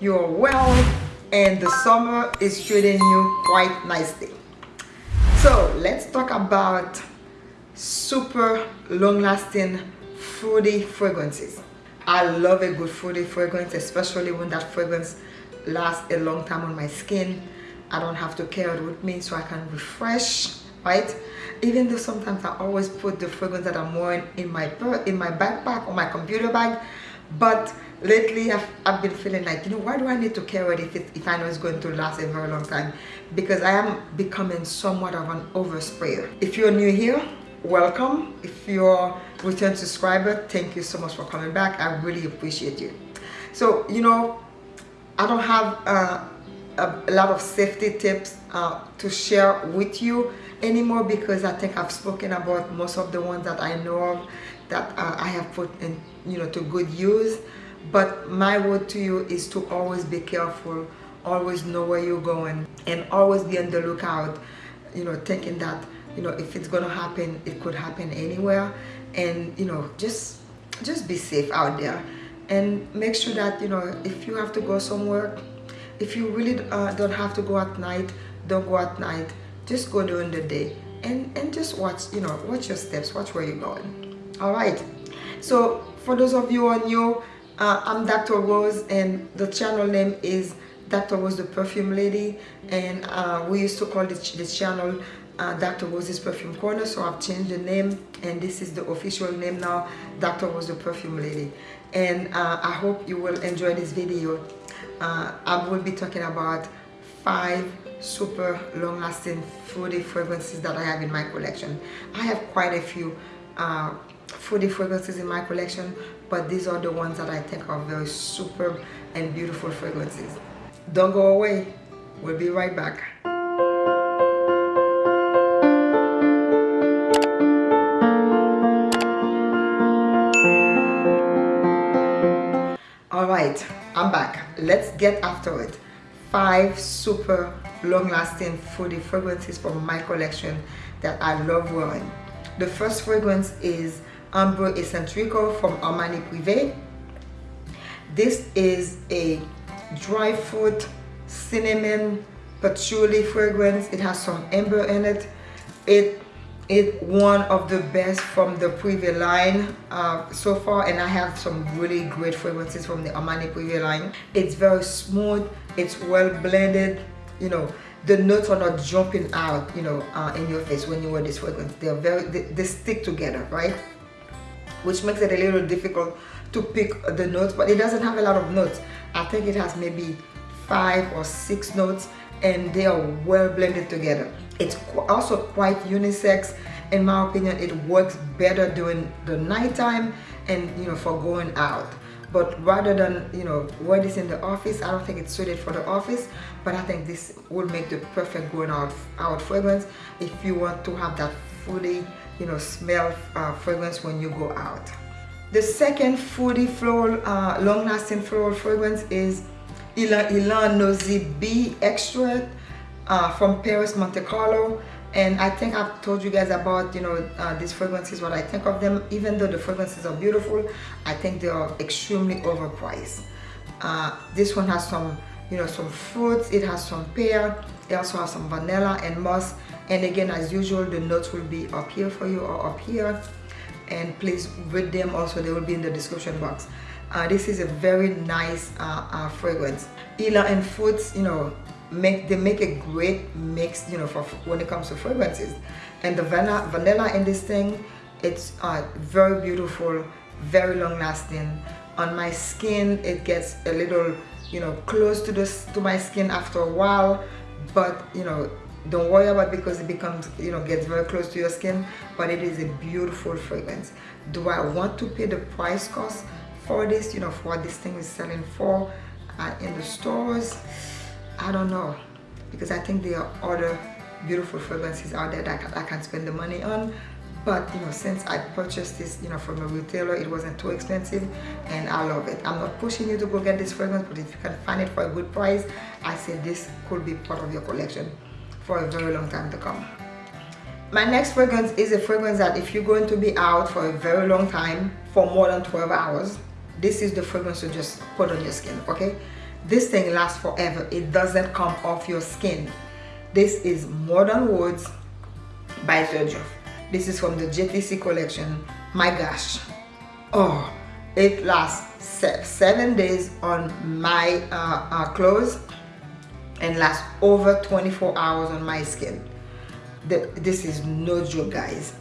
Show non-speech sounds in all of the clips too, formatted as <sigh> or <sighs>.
you're well and the summer is treating you quite nicely. So let's talk about super long-lasting fruity fragrances. I love a good fruity fragrance especially when that fragrance lasts a long time on my skin. I don't have to carry it with me so i can refresh right? Even though sometimes i always put the fragrance that i'm wearing in my in my backpack or my computer bag but lately I've, I've been feeling like you know why do I need to it if, it if I know it's going to last a very long time? Because I am becoming somewhat of an oversprayer. If you're new here welcome. If you're a return subscriber thank you so much for coming back. I really appreciate you. So you know I don't have uh, a, a, lot of safety tips uh, to share with you anymore because I think I've spoken about most of the ones that I know of that uh, I have put in you know to good use. But my word to you is to always be careful always know where you're going and always be on the lookout you know thinking that you know if it's gonna happen it could happen anywhere. And you know just just be safe out there. And make sure that you know if you have to go somewhere if you really uh, don't have to go at night don't go at night. Just go during the day and and just watch you know watch your steps watch where you're going. All right so for those of you who are new uh, I'm Dr. Rose and the channel name is Dr. Rose the Perfume Lady and uh, we used to call this, this channel uh, Dr. Rose's Perfume Corner so I've changed the name and this is the official name now Dr. Rose the Perfume Lady and uh, I hope you will enjoy this video uh, I will be talking about five super long-lasting fruity fragrances that I have in my collection I have quite a few uh, fruity fragrances in my collection but these are the ones that I think are very superb and beautiful fragrances. Don't go away. We'll be right back. All right I'm back. Let's get after it. Five super long-lasting fruity fragrances from my collection that I love wearing. The first fragrance is Ambre Eccentrico from Armani Privé. This is a dry fruit, cinnamon, patchouli fragrance. It has some amber in it. It it one of the best from the Privé line uh, so far and I have some really great fragrances from the Armani Privé line. It's very smooth, it's well blended, you know, the notes are not jumping out, you know, uh, in your face when you wear this fragrance. They're very, they, they stick together, right? Which makes it a little difficult to pick the notes but it doesn't have a lot of notes. I think it has maybe five or six notes and they are well blended together. It's also quite unisex. In my opinion it works better during the nighttime and you know for going out. But rather than you know wear this in the office I don't think it's suited for the office but I think this will make the perfect going out out fragrance if you want to have that fully you know smell uh, fragrance when you go out. The second fruity floral uh, long-lasting floral fragrance is Ylang Ylang Nosy Be extract uh, from Perris Monte Carlo. And I think I've told you guys about you know uh, these fragrances what I think of them. Even though the fragrances are beautiful I think they are extremely overpriced. Uh, this one has some you know some fruits. It has some pear. It also has some vanilla and musk and again as usual the notes will be up here for you or up here. And please read them also. They will be in the description box. Uh, this is a very nice uh, uh, fragrance. Ylang and fruits you know make they make a great mix you know for when it comes to fragrances. And the vanilla vanilla in this thing it's uh, very beautiful very long lasting on my skin it gets a little you know close to this to my skin after a while. But you know don't worry about because it becomes you know gets very close to your skin but it is a beautiful fragrance. Do i want to pay the price cost for this you know for what this thing is selling for uh, in the stores? I don't know because i think there are other beautiful fragrances out there that i can spend the money on. But you know since i purchased this you know from a retailer it wasn't too expensive and i love it. I'm not pushing you to go get this fragrance but if you can find it for a good price i say this could be part of your collection for a very long time to come. My next fragrance is a fragrance that if you're going to be out for a very long time for more than 12 hours this is the fragrance to just put on your skin okay? This thing lasts forever. It doesn't come off your skin. This is modern woods by Xerjoff this is from the JTC collection my gosh. Oh it lasts seven days on my uh, uh, clothes and lasts over 24 hours on my skin. This is no joke guys.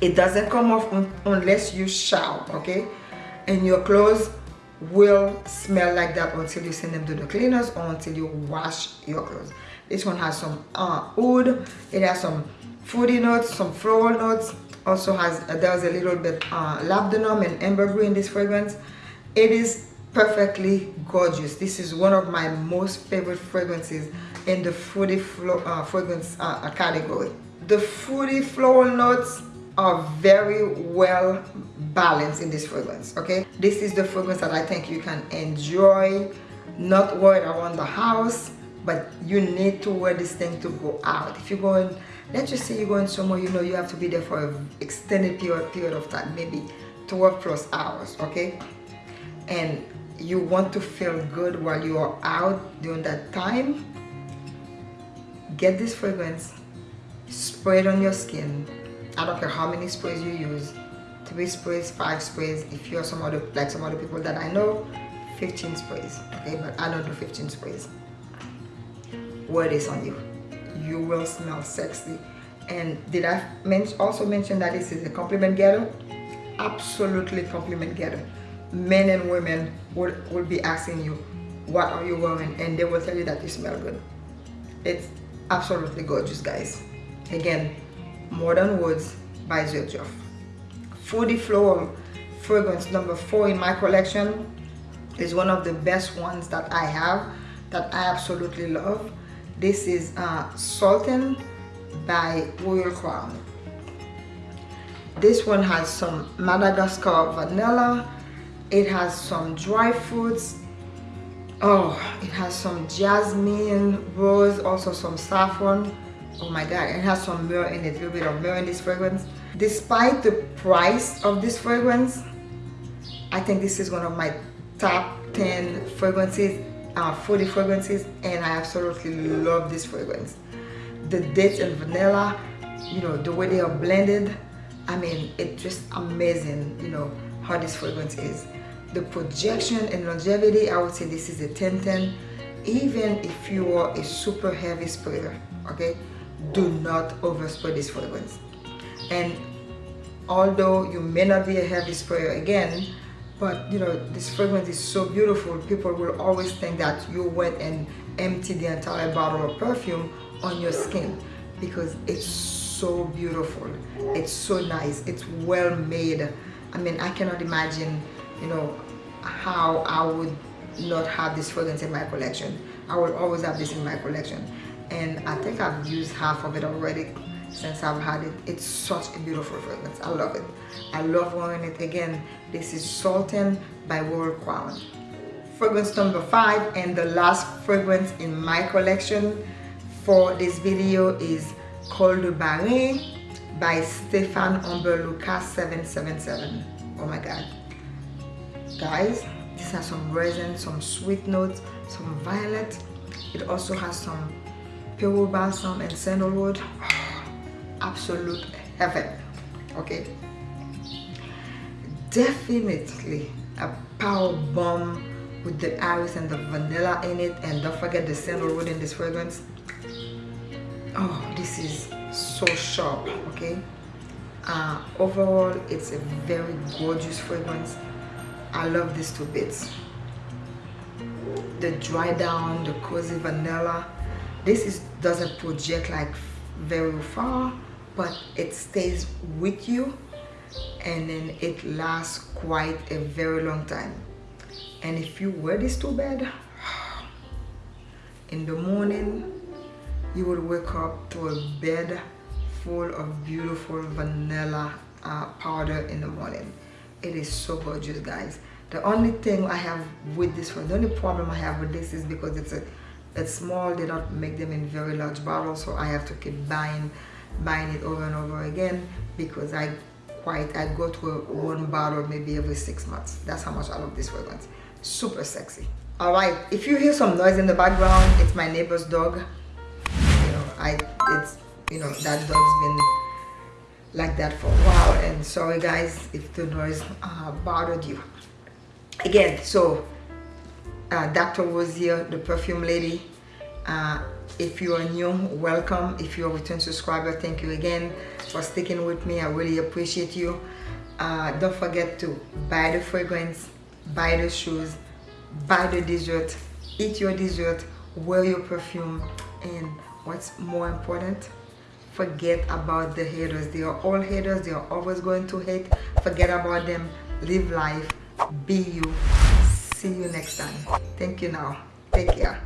It doesn't come off un unless you shower okay? And your clothes will smell like that until you send them to the cleaners or until you wash your clothes. This one has some uh, wood. It has some fruity notes some floral notes. Also has uh, there's a little bit uh, labdanum and ambergris in this fragrance. It is perfectly gorgeous. This is one of my most favorite fragrances in the fruity uh, fragrance uh, category. The fruity floral notes are very well balanced in this fragrance okay? This is the fragrance that i think you can enjoy. Not wear it around the house but you need to wear this thing to go out. If you're going let's just say you're going somewhere you know you have to be there for an extended period period of time maybe 12 plus hours okay and you want to feel good while you are out during that time get this fragrance spray it on your skin. I don't care how many sprays you use three sprays five sprays if you're some other like some other people that I know 15 sprays okay? But I don't do 15 sprays. Wear this on you? You will smell sexy. And did I men also mention that this is a compliment getter? Absolutely compliment getter men and women will, will be asking you what are you wearing and they will tell you that you smell good it's absolutely gorgeous guys again Modern Woods by Xerjoff. Fruity Floral fragrance number four in my collection is one of the best ones that I have that I absolutely love. This is uh, Sultan by Royal Crown. This one has some Madagascar vanilla. It has some dry fruits. Oh, it has some jasmine, rose, also some saffron. Oh my god it has some myrrh in it a little bit of myrrh in this fragrance. Despite the price of this fragrance i think this is one of my top 10 fragrances uh, 40 fragrances and i absolutely love this fragrance. The dates and vanilla you know the way they are blended i mean it's just amazing you know how this fragrance is the projection and longevity i would say this is a 10 10 even if you are a super heavy sprayer okay do not overspray this fragrance and although you may not be a heavy sprayer again but you know this fragrance is so beautiful people will always think that you went and emptied the entire bottle of perfume on your skin because it's so beautiful. It's so nice. It's well made. I mean i cannot imagine you know how i would not have this fragrance in my collection i will always have this in my collection and I think I've used half of it already since I've had it. It's such a beautiful fragrance. I love it. I love wearing it again. This is Sultan by Royal Crown. Fragrance number five and the last fragrance in my collection for this video is Khol de Bahrein by Stéphane Humbert Lucas 777. Oh my god. Guys, this has some resin, some sweet notes, some violet. It also has some pure balsam and sandalwood. <sighs> Absolute heaven. Okay? Definitely a power bomb with the iris and the vanilla in it. And don't forget the sandalwood in this fragrance. Oh this is so sharp okay? Uh, overall it's a very gorgeous fragrance I love these two bits. The dry down the cozy vanilla. This is doesn't project like very far but it stays with you and then it lasts quite a very long time. And if you wear this to bed <sighs> in the morning you will wake up to a bed full of beautiful vanilla uh, powder in the morning it is so gorgeous guys. The only thing I have with this one the only problem I have with this is because it's a it's small they don't make them in very large bottles so I have to keep buying buying it over and over again because I quite I go to one bottle maybe every six months. That's how much I love this fragrance. Super sexy. All right if you hear some noise in the background it's my neighbor's dog. You know i it's you know that dog's been like that for a while. And sorry guys if the noise uh, bothered you. Again so uh, dr rosier the perfume lady uh, if you are new welcome. If you're a return subscriber thank you again for sticking with me. I really appreciate you. Uh, don't forget to buy the fragrance buy the shoes buy the dessert eat your dessert wear your perfume. And what's more important forget about the haters. They are all haters. They are always going to hate. Forget about them. Live life. Be you. See you next time. Thank you now. Take care